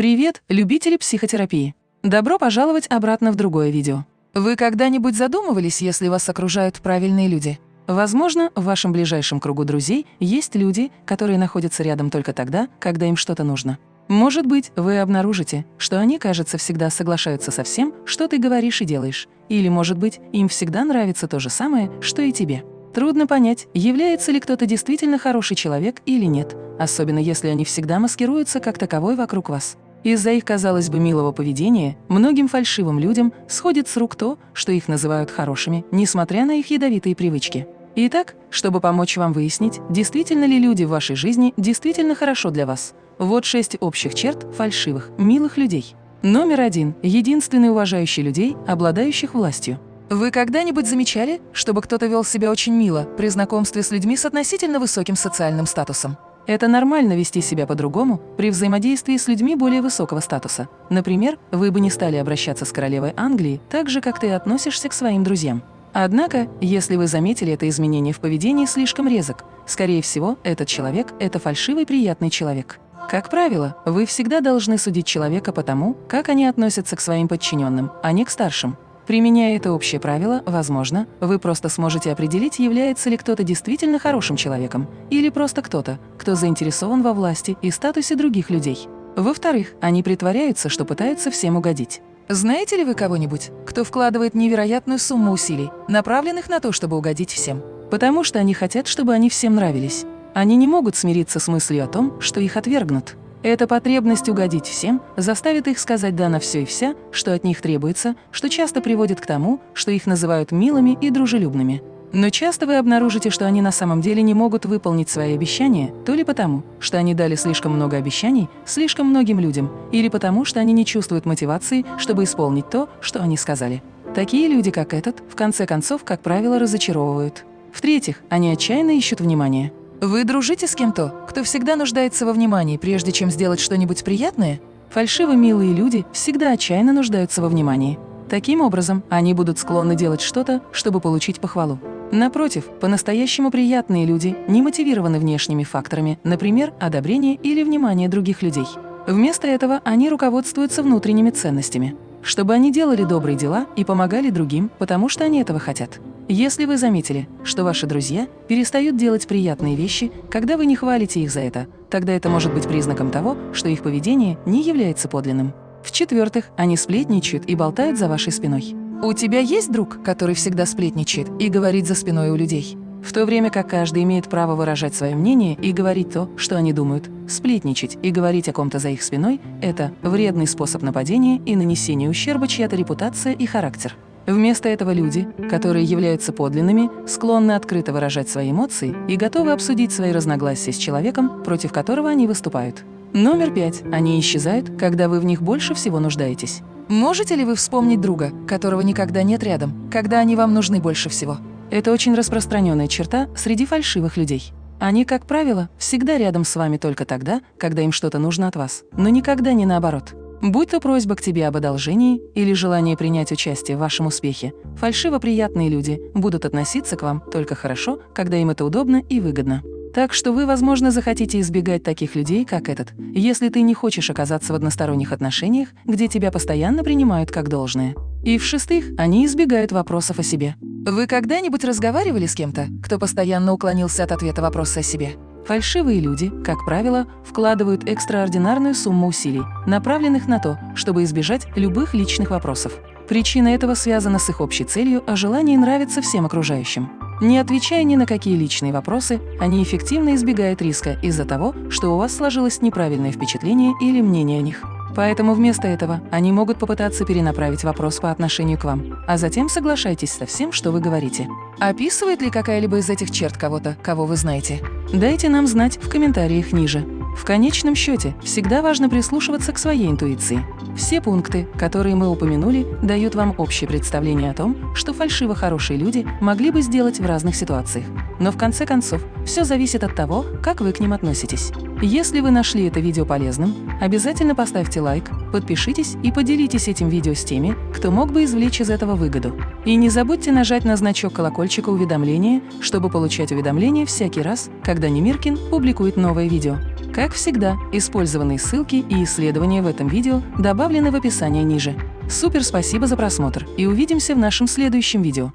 Привет, любители психотерапии! Добро пожаловать обратно в другое видео. Вы когда-нибудь задумывались, если вас окружают правильные люди? Возможно, в вашем ближайшем кругу друзей есть люди, которые находятся рядом только тогда, когда им что-то нужно. Может быть, вы обнаружите, что они, кажется, всегда соглашаются со всем, что ты говоришь и делаешь. Или, может быть, им всегда нравится то же самое, что и тебе. Трудно понять, является ли кто-то действительно хороший человек или нет, особенно если они всегда маскируются как таковой вокруг вас. Из-за их, казалось бы, милого поведения многим фальшивым людям сходит с рук то, что их называют хорошими, несмотря на их ядовитые привычки. Итак, чтобы помочь вам выяснить, действительно ли люди в вашей жизни действительно хорошо для вас, вот шесть общих черт фальшивых, милых людей. Номер один – единственный уважающий людей, обладающих властью. Вы когда-нибудь замечали, чтобы кто-то вел себя очень мило при знакомстве с людьми с относительно высоким социальным статусом? Это нормально вести себя по-другому при взаимодействии с людьми более высокого статуса. Например, вы бы не стали обращаться с королевой Англии так же, как ты относишься к своим друзьям. Однако, если вы заметили это изменение в поведении слишком резок, скорее всего, этот человек – это фальшивый приятный человек. Как правило, вы всегда должны судить человека по тому, как они относятся к своим подчиненным, а не к старшим. Применяя это общее правило, возможно, вы просто сможете определить, является ли кто-то действительно хорошим человеком или просто кто-то, кто заинтересован во власти и статусе других людей. Во-вторых, они притворяются, что пытаются всем угодить. Знаете ли вы кого-нибудь, кто вкладывает невероятную сумму усилий, направленных на то, чтобы угодить всем? Потому что они хотят, чтобы они всем нравились. Они не могут смириться с мыслью о том, что их отвергнут. Эта потребность угодить всем заставит их сказать «да» на все и вся, что от них требуется, что часто приводит к тому, что их называют милыми и дружелюбными. Но часто вы обнаружите, что они на самом деле не могут выполнить свои обещания, то ли потому, что они дали слишком много обещаний слишком многим людям, или потому, что они не чувствуют мотивации, чтобы исполнить то, что они сказали. Такие люди, как этот, в конце концов, как правило, разочаровывают. В-третьих, они отчаянно ищут внимания. Вы дружите с кем-то, кто всегда нуждается во внимании, прежде чем сделать что-нибудь приятное? Фальшиво милые люди всегда отчаянно нуждаются во внимании. Таким образом, они будут склонны делать что-то, чтобы получить похвалу. Напротив, по-настоящему приятные люди не мотивированы внешними факторами, например, одобрение или внимание других людей. Вместо этого они руководствуются внутренними ценностями чтобы они делали добрые дела и помогали другим, потому что они этого хотят. Если вы заметили, что ваши друзья перестают делать приятные вещи, когда вы не хвалите их за это, тогда это может быть признаком того, что их поведение не является подлинным. В-четвертых, они сплетничают и болтают за вашей спиной. У тебя есть друг, который всегда сплетничает и говорит за спиной у людей? В то время как каждый имеет право выражать свое мнение и говорить то, что они думают, сплетничать и говорить о ком-то за их спиной – это вредный способ нападения и нанесения ущерба чья-то репутация и характер. Вместо этого люди, которые являются подлинными, склонны открыто выражать свои эмоции и готовы обсудить свои разногласия с человеком, против которого они выступают. Номер пять. Они исчезают, когда вы в них больше всего нуждаетесь. Можете ли вы вспомнить друга, которого никогда нет рядом, когда они вам нужны больше всего? Это очень распространенная черта среди фальшивых людей. Они, как правило, всегда рядом с вами только тогда, когда им что-то нужно от вас, но никогда не наоборот. Будь то просьба к тебе об одолжении или желание принять участие в вашем успехе, фальшиво приятные люди будут относиться к вам только хорошо, когда им это удобно и выгодно. Так что вы, возможно, захотите избегать таких людей, как этот, если ты не хочешь оказаться в односторонних отношениях, где тебя постоянно принимают как должное. И в-шестых, они избегают вопросов о себе. Вы когда-нибудь разговаривали с кем-то, кто постоянно уклонился от ответа вопроса о себе? Фальшивые люди, как правило, вкладывают экстраординарную сумму усилий, направленных на то, чтобы избежать любых личных вопросов. Причина этого связана с их общей целью о желании нравиться всем окружающим. Не отвечая ни на какие личные вопросы, они эффективно избегают риска из-за того, что у вас сложилось неправильное впечатление или мнение о них. Поэтому вместо этого они могут попытаться перенаправить вопрос по отношению к вам, а затем соглашайтесь со всем, что вы говорите. Описывает ли какая-либо из этих черт кого-то, кого вы знаете? Дайте нам знать в комментариях ниже. В конечном счете, всегда важно прислушиваться к своей интуиции. Все пункты, которые мы упомянули, дают вам общее представление о том, что фальшиво хорошие люди могли бы сделать в разных ситуациях. Но в конце концов, все зависит от того, как вы к ним относитесь. Если вы нашли это видео полезным, обязательно поставьте лайк, подпишитесь и поделитесь этим видео с теми, кто мог бы извлечь из этого выгоду. И не забудьте нажать на значок колокольчика уведомления, чтобы получать уведомления всякий раз, когда Немиркин публикует новое видео. Как всегда, использованные ссылки и исследования в этом видео добавлены в описание ниже. Супер спасибо за просмотр и увидимся в нашем следующем видео.